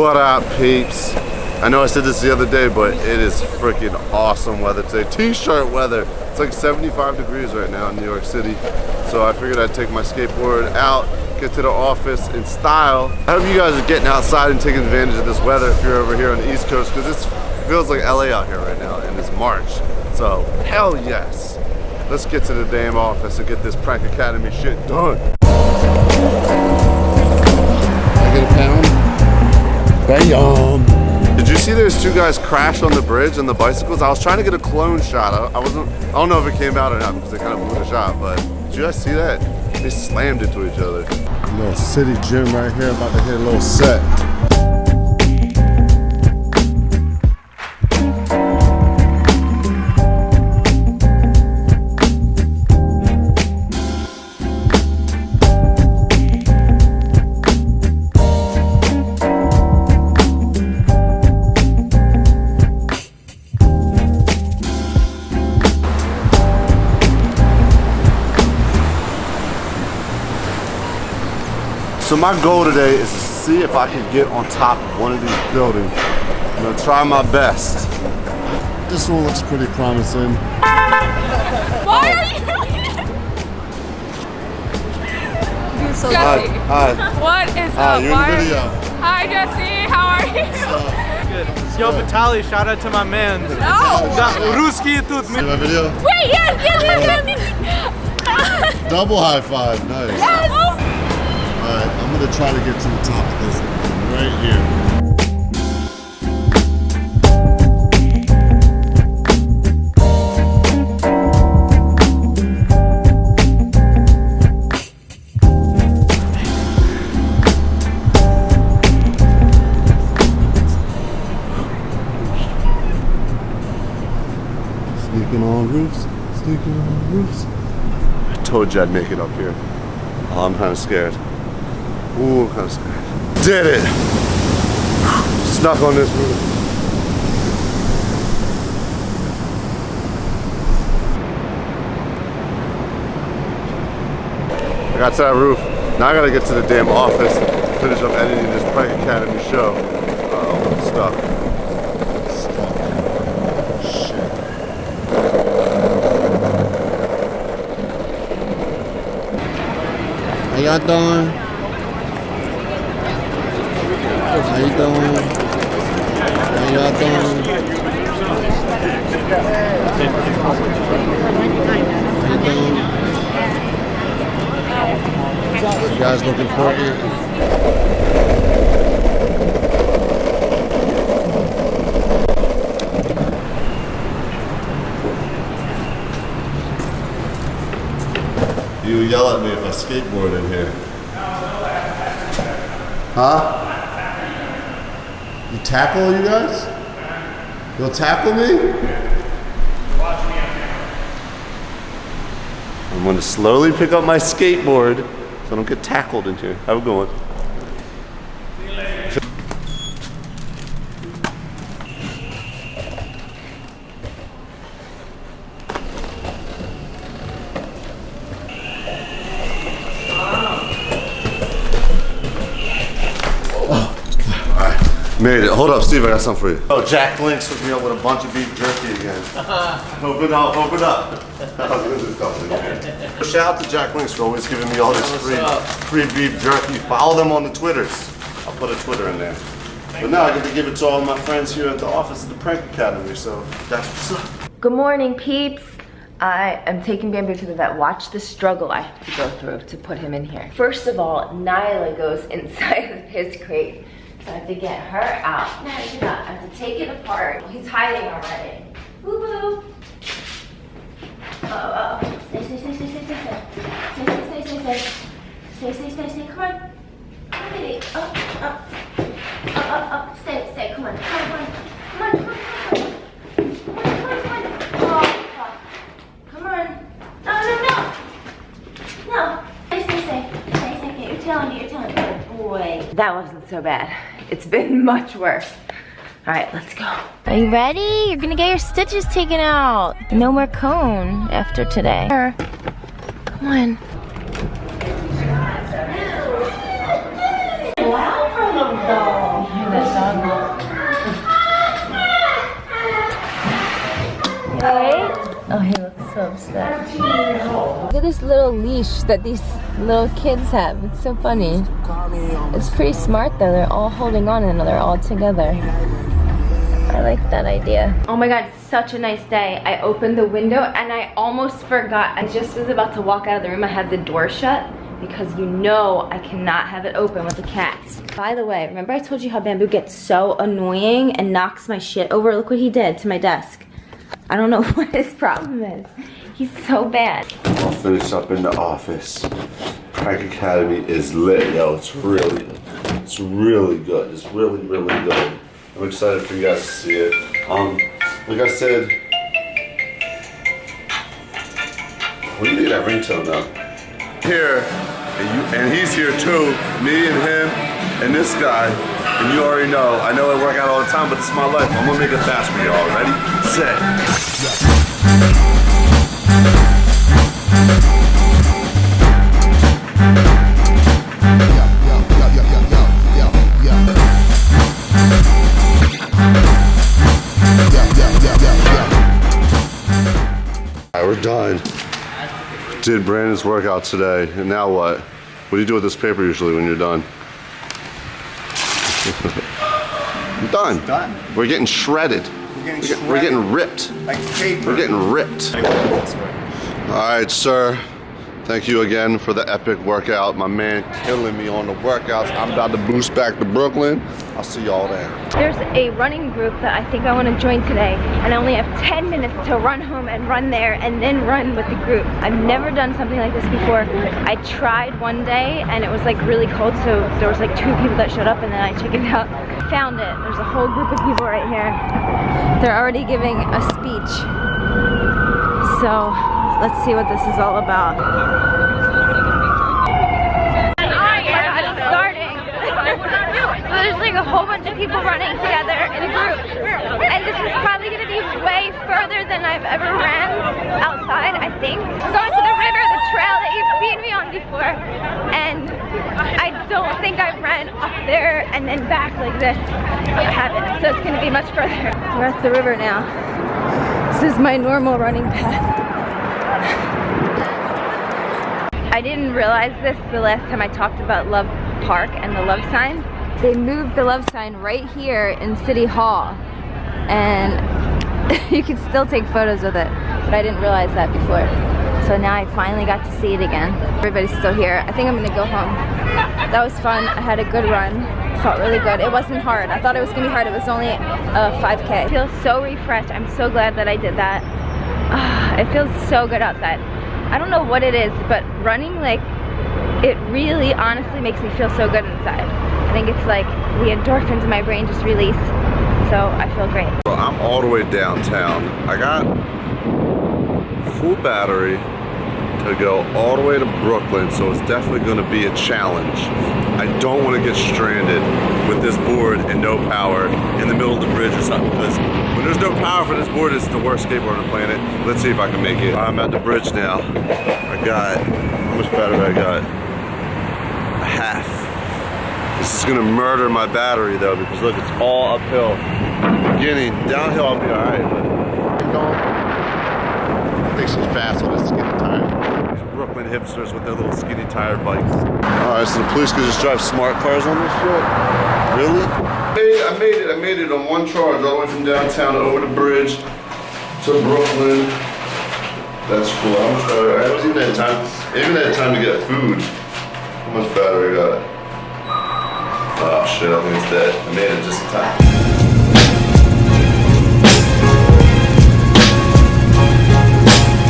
what up, peeps? I know I said this the other day, but it is freaking awesome weather today. T-shirt weather. It's like 75 degrees right now in New York City. So I figured I'd take my skateboard out, get to the office in style. I hope you guys are getting outside and taking advantage of this weather if you're over here on the East Coast, because it feels like LA out here right now, and it's March. So, hell yes. Let's get to the damn office and get this Prank Academy shit done. I get a pound? Did you see those two guys crash on the bridge on the bicycles? I was trying to get a clone shot. I, I wasn't, I don't know if it came out or not because they kind of blew the shot, but did you guys see that? They slammed into each other. Little city gym right here, about to hit a little set. my goal today is to see if I can get on top of one of these buildings. I'm gonna try my best. This one looks pretty promising. Why are you? You're so Hi, hi. What is Hi, up? you're in Why the are- video. Hi Jesse, how are you? Good. Yo, Vitaly, shout out to my man. No. Да, русский тут. See my video? Wait, yes, yes, yes, yes. Double high five, nice. yes. All right, I'm gonna try to get to the top of this right here. Sneaking on roofs, sneaking on roofs. I told you I'd make it up here. Oh, I'm kind of scared. Ooh, I'm kind of scared. Did it! Snuck on this roof. I got to that roof. Now I gotta get to the damn office, finish up editing this Prank Academy show. Uh-oh, I'm stuck. How y'all doing? How you doing? How y'all doing? How you doing? You guys. You yell at me if I skateboard in here. Huh? You tackle you guys? You'll tackle me? I'm gonna slowly pick up my skateboard so I don't get tackled in here. Have a good one. Made it. Hold up, Steve. I got something for you. Oh, Jack Link's hooked me up with a bunch of beef jerky again. open up, open up. There's stuff in. Shout out to Jack Link's for always giving me all this free, free beef jerky. Follow them on the Twitters. I'll put a Twitter in there. But now I get to give it to all my friends here at the office of the Prank Academy. So that's what's up. Good morning, peeps. I am taking Bamboo to the vet. Watch the struggle I have to go through to put him in here. First of all, Nyla goes inside of his crate. So I have to get her out. Nyla, get out. I have to take it apart. Oh, he's hiding already. Boo boo. Oh, oh. Stay, stay, stay, stay, stay, stay, stay. Stay, stay, stay, stay, stay. Stay, stay, stay, stay. Come on. Come on, baby. Up, up. Up, up, up. Stay, stay. Come on. Come on, That wasn't so bad. It's been much worse. All right, let's go. Are you ready? You're gonna get your stitches taken out. No more cone after today. Come on. Oh, he looks so upset leash that these little kids have. It's so funny. It's pretty smart though. They're all holding on and they're all together. I like that idea. Oh my god, such a nice day. I opened the window and I almost forgot. I just was about to walk out of the room. I had the door shut because you know I cannot have it open with the cats. By the way, remember I told you how Bamboo gets so annoying and knocks my shit over? Look what he did to my desk. I don't know what his problem is. He's so bad. I'll finish up in the office. Prank Academy is lit, yo. It's really, it's really good. It's really, really good. I'm excited for you guys to see it. Um, like I said, what do you think that ringtone now? Here, and, you, and he's here too. Me and him and this guy. And you already know, I know I work out all the time, but it's my life. I'm gonna make it fast for y'all. Ready? Set. We're done. Did Brandon's workout today, and now what? What do you do with this paper usually when you're done? I'm done. done. We're getting shredded. We're getting We're get- We're getting ripped. like paper. We're getting ripped. All right, sir. Thank you again for the epic workout. My man killing me on the workouts. I'm about to boost back to Brooklyn. I'll see y'all there. There's a running group that I think I want to join today and I only have 10 minutes to run home and run there and then run with the group. I've never done something like this before. I tried one day and it was like really cold so there was like two people that showed up and then I chickened out. Found it. There's a whole group of people right here. They're already giving a speech. So let's see what this is all about. So there's like a whole bunch of people running together in a group. And this is probably gonna be way further than I've ever ran outside, I think. We're going to the river, the trail that you've seen me on before. And I don't think I've ran up there and then back like this. I haven't, so it's gonna be much further. We're at the river now. This is my normal running path. I didn't realize this the last time I talked about Love Park and the love sign. They moved the love sign right here in City Hall and you can still take photos with it, but I didn't realize that before. So now I finally got to see it again. Everybody's still here. I think I'm gonna go home. That was fun. I had a good run. Felt really good. It wasn't hard. I thought it was gonna be hard. It was only a 5K. I feel so refreshed. I'm so glad that I did that. Ah, it feels so good outside. I don't know what it is, but running like it really honestly makes me feel so good inside. I think it's like the endorphins in my brain just release. So I feel great. So I'm all the way downtown. I got full battery to go all the way to Brooklyn, so it's definitely gonna be a challenge. I don't wanna get stranded with this board and no power in the middle of the bridge or something, because when there's no power for this board, it's the worst skateboard on the planet. Let's see if I can make it. I'm at the bridge now. I got, how much battery I got? A half. This is gonna murder my battery though, because look, it's all uphill. Beginning, downhill I'll be but keep going. I think she's fast on a skinny tire. These hipsters with their little skinny tire bikes. Alright, so the police can just drive smart cars on this shit? Really? Hey, I made it, I made it on one charge all the way from downtown over the bridge to Brooklyn. That's cool. How much battery? I haven't even had time. Even had time to get food. How much battery I got? Oh shit, I think it's dead. I made it just in time.